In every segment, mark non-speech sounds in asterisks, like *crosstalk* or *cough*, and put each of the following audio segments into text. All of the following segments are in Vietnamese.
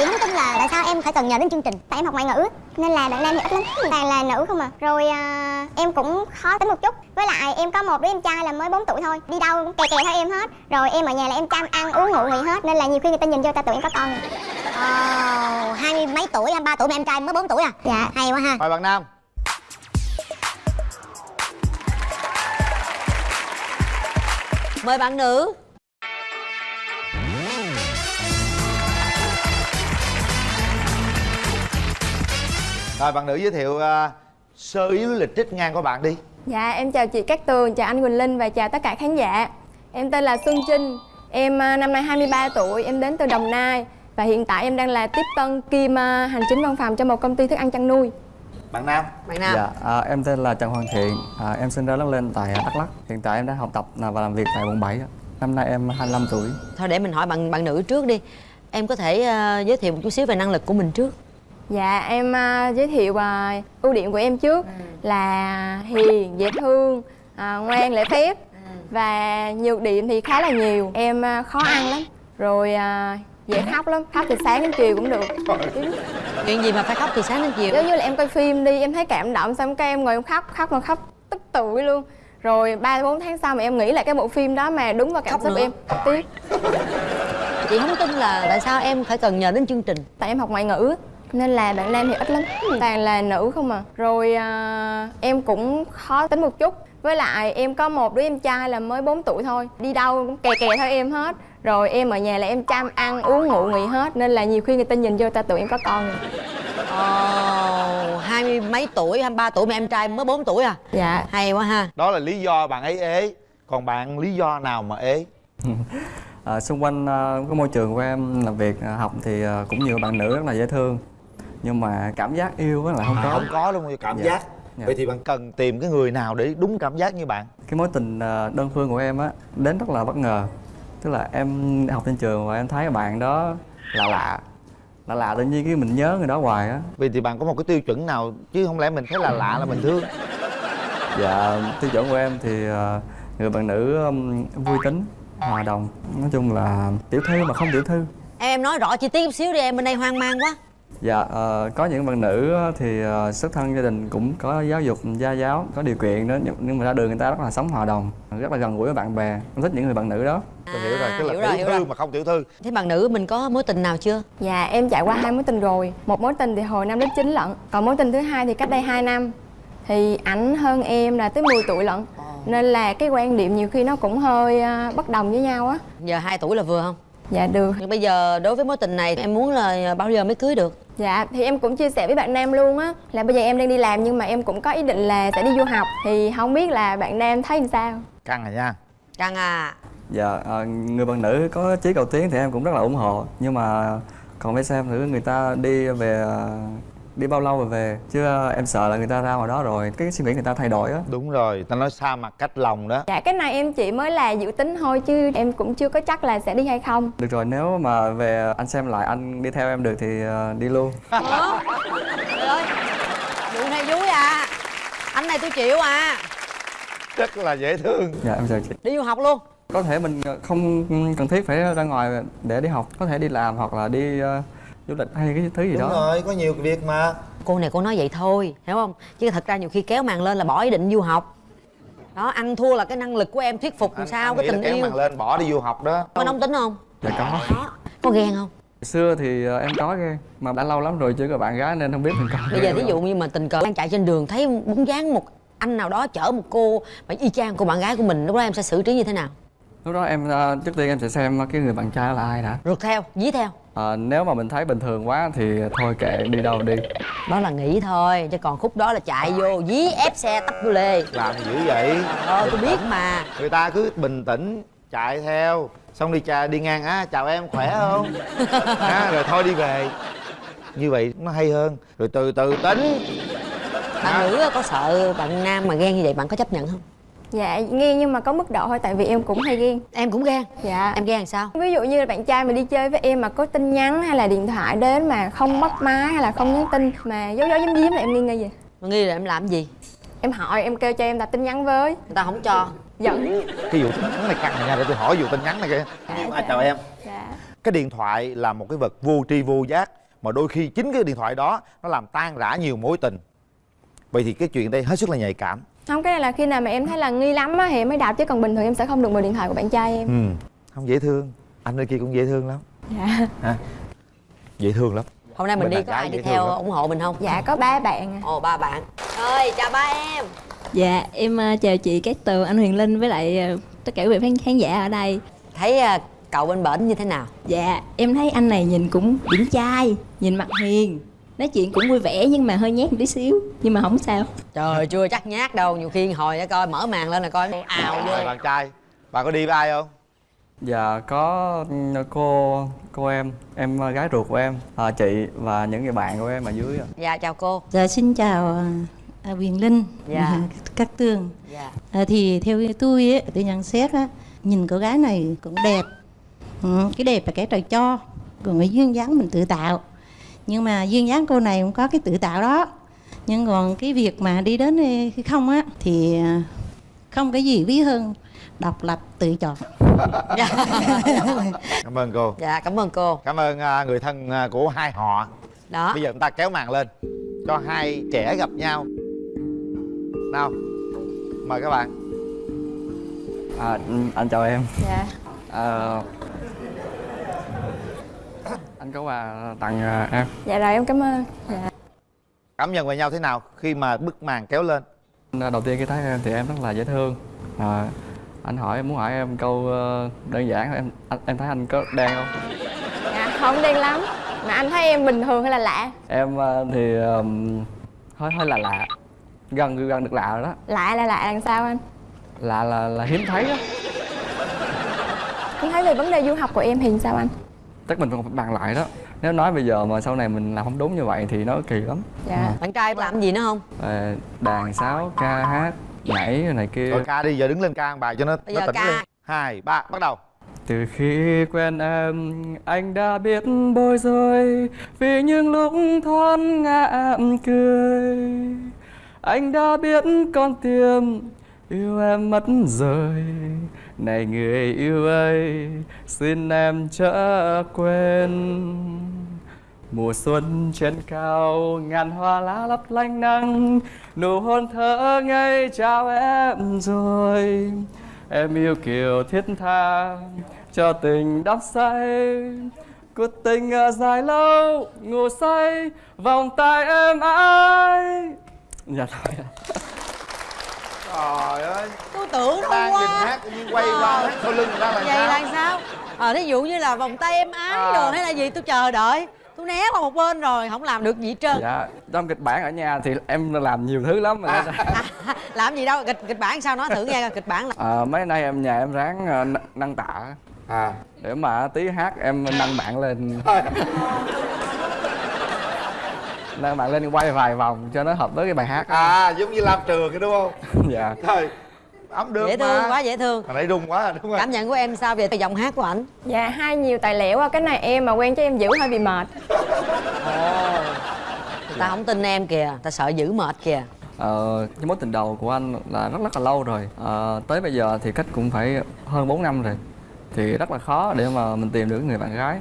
chị không tin là tại sao em phải cần nhờ đến chương trình? Tại em học ngoại ngữ nên là bạn nam thì ít lắm. Toàn là nữ không à. Rồi à, em cũng khó tính một chút. Với lại em có một đứa em trai là mới 4 tuổi thôi. Đi đâu cũng kè kè theo em hết. Rồi em ở nhà là em chăm ăn uống ngủ nghỉ hết nên là nhiều khi người ta nhìn vô ta tưởng em có con Ồ, hai mươi mấy tuổi, hai ba tuổi mà em trai mới 4 tuổi à? dạ. Hay quá ha. mời bạn nam. Mời bạn nữ rồi bạn nữ giới thiệu uh, sơ yếu lịch trích ngang của bạn đi Dạ, em chào chị Cát Tường, chào anh Quỳnh Linh và chào tất cả khán giả Em tên là Xuân Trinh Em à, năm nay 23 tuổi, em đến từ Đồng Nai Và hiện tại em đang là tiếp tân kiêm à, hành chính văn phòng cho một công ty thức ăn chăn nuôi bạn nam Bạn nam Dạ, à, em tên là Trần Hoàng Thiện, à, em sinh ra lớn lên tại Đắk Lắk. Hiện tại em đang học tập và làm việc tại quận 7. ạ. Năm nay em 25 tuổi. Thôi để mình hỏi bạn bạn nữ trước đi Em có thể ờ, giới thiệu một chút xíu về năng lực của mình trước Dạ, em à, giới thiệu à, ưu điểm của em trước là hiền, dễ thương, à, ngoan, lễ phép. Và nhược điểm thì khá là nhiều. Em à, khó ăn lắm, rồi à, dễ khóc lắm, khóc từ sáng đến chiều cũng được. Chuyện gì mà phải khóc từ sáng đến chiều? Giống như là em coi phim đi em thấy cảm động xong cái em ngồi em khóc khóc mà khóc tức tưởi luôn. Rồi ba bốn tháng sau mà em nghĩ lại cái bộ phim đó mà đúng vào cảm Khóc xúc nữa. em. Tiếp. Chị không tin là tại sao em phải cần nhờ đến chương trình? Tại em học ngoại ngữ nên là bạn nam thì ít lắm toàn là nữ không à. Rồi à, em cũng khó tính một chút. Với lại em có một đứa em trai là mới 4 tuổi thôi đi đâu cũng kè kè theo em hết. Rồi em ở nhà là em chăm ăn uống ngủ nghỉ hết. Nên là nhiều khi người ta nhìn vô ta tưởng em có con rồi. Ồ, hai mươi mấy tuổi, hai ba tuổi mà em trai mới 4 tuổi à? Dạ. Hay quá ha. Đó là lý do bạn ấy ế. Còn bạn lý do nào mà ế? *laughs* À, xung quanh à, cái môi trường của em làm việc à, học thì à, cũng nhiều bạn nữ rất là dễ thương. Nhưng mà cảm giác yêu á là không À, có. không có luôn cảm Dạ. giác Dạ. vậy thì bạn cần tìm cái người nào để đúng cảm giác như bạn Cái mối tình à, đơn phương của em á đến rất là bất ngờ. Tức là em học trên trường và em thấy bạn đó là lạ. Lạ lạ tự nhiên cái mình nhớ người đó hoài á. vậy thì bạn có một cái tiêu chuẩn nào chứ không lẽ mình thấy là lạ là mình thương Dạ, tiêu chuẩn của em thì à, người bạn nữ um, vui tính, hòa đồng. Nói chung là tiểu thư mà không tiểu thư. Em em nói rõ chi tiết chút xíu đi em bên đây hoang mang quá Dạ, ờ, có những bạn nữ thì ờ, xuất thân gia đình cũng có giáo dục gia giáo, có điều kiện đó nhưng, mà ra đường người ta rất là sống hòa đồng, rất là gần gũi với bạn bè. Em thích những người bạn nữ đó. tôi hiểu rồi tức là hiểu rồi, tiểu hiểu thư rồi. mà không tiểu thư Thế bạn nữ mình có mối tình nào chưa? Dạ em trải qua hai mối tình rồi Một mối tình thì hồi năm lớp 9 lận Còn mối tình thứ hai thì cách đây 2 năm Thì ảnh hơn em là tới 10 tuổi lận Nên là cái quan điểm nhiều khi nó cũng hơi à, bất đồng với nhau á Giờ 2 tuổi là vừa không? Dạ được. Nhưng bây giờ đối với mối tình này em muốn là bao giờ mới cưới được? Dạ thì em cũng chia sẻ với bạn Nam luôn á Là bây giờ em đang đi làm nhưng mà em cũng có ý định là sẽ đi du học. Thì không biết là bạn Nam thấy làm sao? Căng rồi nha. Căng à. Dạ, ờ, người bạn nữ có chí cầu tiến thì em cũng rất là ủng hộ. Nhưng mà còn phải xem thử người ta đi về đi bao lâu rồi về? Chứ ờ, em sợ là người ta ra ngoài đó rồi cái suy nghĩ người ta thay đổi á. Đúng rồi ta nói xa mặt cách lòng đó. Dạ cái này em chỉ mới là dự tính thôi chứ em cũng chưa có chắc là sẽ đi hay không. Được rồi nếu mà về anh xem lại anh đi theo em được thì ờ, đi luôn. Ủa? Trời ơi Vụ này vui à. Anh này tôi chịu à. Rất là dễ thương. Dạ em chào chị. Đi du học luôn. Có thể mình không cần thiết phải ra ngoài để đi học có thể đi làm hoặc là đi ờ, du lịch hay cái thứ gì đúng đó. rồi có nhiều việc mà. Cô này cô nói vậy thôi Hiểu không? Chứ thật ra nhiều khi kéo màn lên là bỏ ý định du học. Đó ăn thua là cái năng lực của em thuyết phục làm sao cái nghĩ là tình kéo yêu. màn lên bỏ đi du học đó. Có nóng tính không? dạ có. Có Có ghen không? xưa thì ờ, em có ghê mà đã lâu lắm rồi chưa có bạn gái nên không biết mình có Bây giờ ví dụ như mà tình cờ đang chạy trên đường thấy bóng dáng một anh nào đó chở một cô mà y chang cô bạn gái của mình lúc đó em sẽ xử trí như thế nào? lúc đó em ờ, trước tiên em sẽ xem cái người bạn trai đó là ai đã. Rượt theo, dí theo Ờ, nếu mà mình thấy bình thường quá thì thôi kệ đi đâu đi. Đó là nghĩ thôi chứ còn khúc đó là chạy vô dí ép xe tấp vô lê. Làm dữ vậy? Ờ tôi biết mà. Người ta cứ bình tĩnh chạy theo. Xong đi chà đi ngang. Á chào em khỏe không? Á *laughs* rồi thôi đi về. Như vậy nó hay hơn. Rồi từ từ tính. Bạn nữ có sợ bạn nam mà ghen như vậy bạn có chấp nhận không? Dạ nghe nhưng mà có mức độ thôi tại vì em cũng hay ghen Em cũng ghen Dạ. Em ghen làm sao? Ví dụ như là bạn trai mà đi chơi với em mà có tin nhắn hay là điện thoại đến mà không bắt máy hay là không nhắn tin mà giấu giấu giếm giếm là em nghi nghi gì? Mà nghi là em làm gì? Em hỏi em kêu cho em đặt tin nhắn với. Người ta không cho. Giận. Cái vụ tin nhắn này căng này nha để tôi hỏi vụ tin nhắn này kìa. À, chào em? Dạ. Cái điện thoại là một cái vật vô tri vô giác mà đôi khi chính cái điện thoại đó nó làm tan rã nhiều mối tình. Vậy thì cái chuyện đây hết sức là nhạy cảm không cái này là khi nào mà em thấy là nghi lắm á thì em mới đạp chứ còn bình thường em sẽ không được mượn điện thoại của bạn trai em. Ừ không dễ thương. Anh nơi kia cũng dễ thương lắm. Dạ. Ha dễ thương lắm. Hôm nay mình Bên đi có ai đi theo lắm. ủng hộ mình không? Dạ có ba bạn. Ồ ba bạn. Ơi chào ba em. Dạ, em ờ, chào chị Cát Tường, anh Huyền Linh với lại ờ, tất cả quý vị khán, khán giả ở đây. thấy à, cậu bên bển như thế nào? Dạ, em thấy anh này nhìn cũng điển trai, nhìn mặt hiền, nói chuyện cũng vui vẻ nhưng mà hơi nhát một tí xíu, nhưng mà không sao. trời chưa chắc nhát đâu nhiều khi hồi để coi mở màn lên là coi ào vô Rồi bạn trai bạn có đi với ai không Dạ có cô cô em, em gái ruột của em, à, chị và những người bạn của em ở dưới ạ. dạ chào cô Dạ xin chào à, Huyền Linh, Dạ. *laughs* các Tường. dạ À, thì theo tôi ấy, tôi nhận xét á, nhìn cô gái này cũng đẹp. Ừ, cái đẹp là cái trời cho, còn cái duyên dáng mình tự tạo. Nhưng mà duyên dáng cô này cũng có cái tự tạo đó. Nhưng còn cái việc mà đi đến hay không á thì à, không cái gì quý hơn độc lập tự chọn. *laughs* cảm ơn cô. Dạ cảm ơn cô. Cảm ơn à, người thân à, của hai họ. Đó. Bây giờ chúng ta kéo màn lên cho hai trẻ gặp nhau. Nào mời các bạn. À, anh chào em. dạ. À, anh có quà tặng à, em. dạ rồi em cảm ơn dạ cảm nhận về nhau thế nào khi mà bức màn kéo lên Đầu tiên khi thấy em thì em rất là dễ thương. À, anh hỏi em muốn hỏi em câu ờ, đơn giản em anh, em thấy anh có đen không? dạ không đen lắm mà anh thấy em bình thường hay là lạ Em ờ, thì ờm, hơi hơi là lạ, gần gần được lạ rồi đó. lạ là lạ làm sao anh Lạ là là hiếm thấy đó. anh thấy về vấn đề du học của em thì sao anh Chắc mình còn phải bàn lại đó. Nếu nói bây giờ mà sau này mình làm không đúng như vậy thì nó kỳ lắm. dạ. Bạn trai làm gì nữa không? Ờ, đàn sáo ca hát nhảy này kia. Rồi ca đi giờ đứng lên ca bài cho nó Bây nó tỉnh ca. lên. Hai ba bắt đầu. Từ khi quen em anh đã biết bối rối vì những lúc thoáng ngã cười. Anh đã biết con tim yêu em mất rồi. Này người yêu ơi, xin em chớ quên. Mùa xuân trên cao, ngàn hoa lá lấp lánh nắng Nụ hôn thơ ngây chào em rồi. Em yêu kiều thiết tha, cho tình đắm say. Cuộc tình ở dài lâu, ngủ say, vòng tay em ai Dạ thôi trời ơi. Tôi tưởng đâu đang nhìn quá hát tự nhiên quay qua hát sau lưng người ta là vậy sao? là sao? Ờ thí dụ như là vòng tay em ái À. rồi hay là gì tôi chờ đợi. Tôi né qua một bên rồi không làm được gì hết trơn. Dạ trong kịch bản ở nhà thì em làm nhiều thứ lắm mà. À, *laughs* làm gì đâu kịch kịch bản sao nói thử nghe coi kịch bản là à, Mấy nay em nhà em ráng ờ, nâng tạ. À. Để mà tí hát em nâng bạn lên Nâng bạn lên quay vài vòng cho nó hợp với cái bài hát á. à giống như lam trường kia đúng không? *laughs* Dạ. Trời ấm được dễ mà. thương quá dễ thương. Hồi nãy rung quá đúng không? Cảm nhận của em sao về giọng hát của ảnh? Dạ hai nhiều tài liệu á cái này em mà quen cho em giữ hơi bị mệt. Người ta không tin em kìa ta sợ giữ mệt kìa. Ờ, cái mối tình đầu của anh là rất rất là lâu rồi. Ờ, Tới bây giờ thì cách cũng phải hơn 4 năm rồi. Thì rất là khó để mà mình tìm được người bạn gái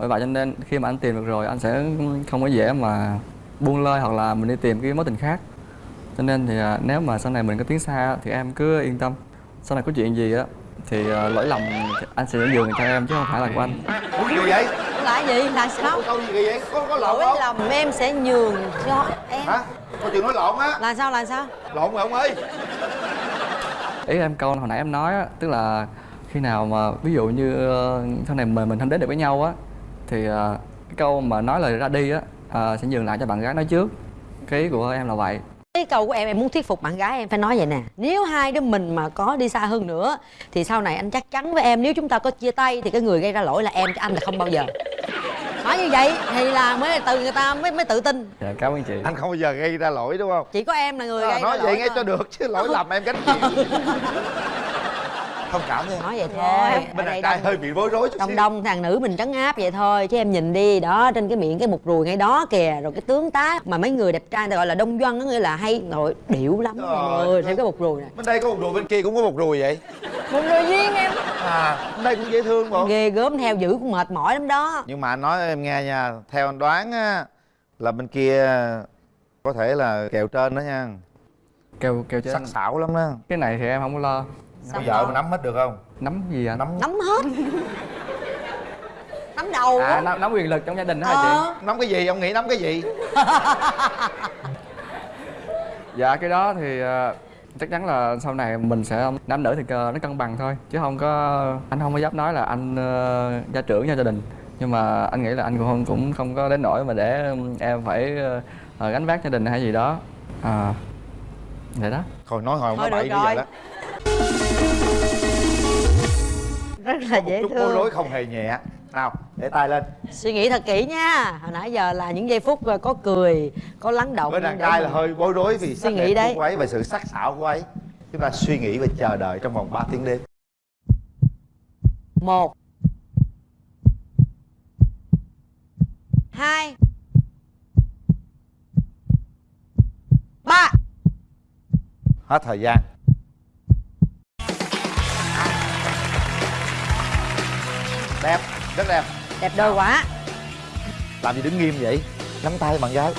Bởi vậy cho nên khi mà anh tìm được rồi anh sẽ không có dễ mà buông lơi hoặc là mình đi tìm cái mối tình khác. Cho nên thì à, nếu mà sau này mình có tiến xa thì em cứ yên tâm. Sau này có chuyện gì á thì à, lỗi lầm anh sẽ nhường cho em chứ không phải là của anh. Ủa gì vậy? Là gì? Là sao? câu gì vậy? Có có lộn lỗi không? lầm em sẽ nhường cho em. Hả? Có chuyện nói lộn á. Là sao là sao? Lộn rồi ông ơi. Ý em câu hồi nãy em nói á tức là khi nào mà ví dụ như ờ, sau này mình mình không đến được với nhau á thì ờ, cái câu mà nói lời ra đi á ờ, sẽ nhường lại cho bạn gái nói trước. Cái ý của em là vậy. Cái câu của em em muốn thuyết phục bạn gái em phải nói vậy nè. Nếu hai đứa mình mà có đi xa hơn nữa thì sau này anh chắc chắn với em nếu chúng ta có chia tay thì cái người gây ra lỗi là em chứ anh là không bao giờ. Nói như vậy thì là mới từ người ta mới mới tự tin. Dạ cảm ơn chị. Anh không bao giờ gây ra lỗi đúng không? Chỉ có em là người à, gây nói ra vậy lỗi nghe thôi. cho được chứ lỗi lầm em gánh chịu *laughs* thông cảm đi nói vậy thôi. Bên đàn đây trai hơi bị bối rối chút đông xíu. đông thằng nữ mình trấn áp vậy thôi chứ em nhìn đi đó trên cái miệng cái mục ruồi ngay đó kìa rồi cái tướng tá mà mấy người đẹp trai người ta gọi là đông doanh đó nghĩa là hay nội điệu lắm người ơi. theo cái mục ruồi này. Bên đây có một ruồi bên kia cũng có một ruồi vậy. Một người duyên em. À bên đây cũng dễ thương bộ ghê gớm theo dữ cũng mệt mỏi lắm đó. Nhưng mà anh nói em nghe nha theo anh đoán á là bên kia có thể là kèo trên đó nha. Kêu kêu chứ sắc sảo lắm đó. Cái này thì em không có lo có vợ mà nắm hết được không? Nắm gì anh nắm nắm hết. Nắm đầu. À nắm, nắm quyền lực trong gia đình đó hả Ờ. chị nắm cái gì? Ông nghĩ nắm cái gì? *laughs* Dạ cái đó thì ờ, chắc chắn là sau này mình sẽ nam nữ thì ờ, nó cân bằng thôi. Chứ không có anh không có dám nói là anh ờ, gia trưởng cho gia đình. Nhưng mà anh nghĩ là anh cũng không cũng không có đến nỗi mà để em phải ờ, ờ, gánh vác gia đình hay gì đó. À vậy đó. Thôi nói hồi Thôi nói được bậy bây giờ đó *laughs* rất là dễ chút bối thương. rối không hề nhẹ. Nào để tay lên. Suy nghĩ thật kỹ nha. Hồi nãy giờ là những giây phút có cười có lắng động bên đàn trai là hơi bối rối vì Suy nghĩ đấy. của ấy và sự sắc sảo của ấy. Chúng ta suy nghĩ và chờ đợi trong vòng 3 tiếng đêm. Một hai ba. Hết thời gian đẹp rất đẹp. Đẹp đôi quá. Làm gì đứng nghiêm vậy? Nắm tay bạn gái.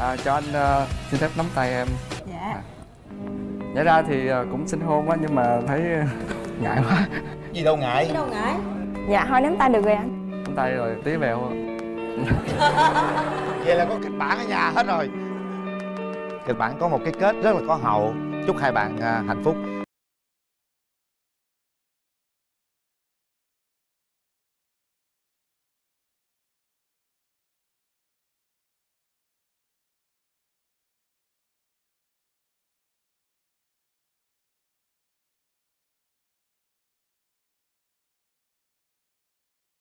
À, cho anh ờ, xin phép nắm tay em. Dạ. Nhảy ra thì ờ, cũng xin hôn á nhưng mà thấy *laughs* ngại quá. Gì đâu ngại. Đâu ngại. Dạ thôi nắm tay được rồi anh. Nắm tay rồi tí vèo *laughs* vậy là có kịch bản ở nhà hết rồi. Kịch bản có một cái kết rất là có hậu. Chúc hai bạn à, hạnh phúc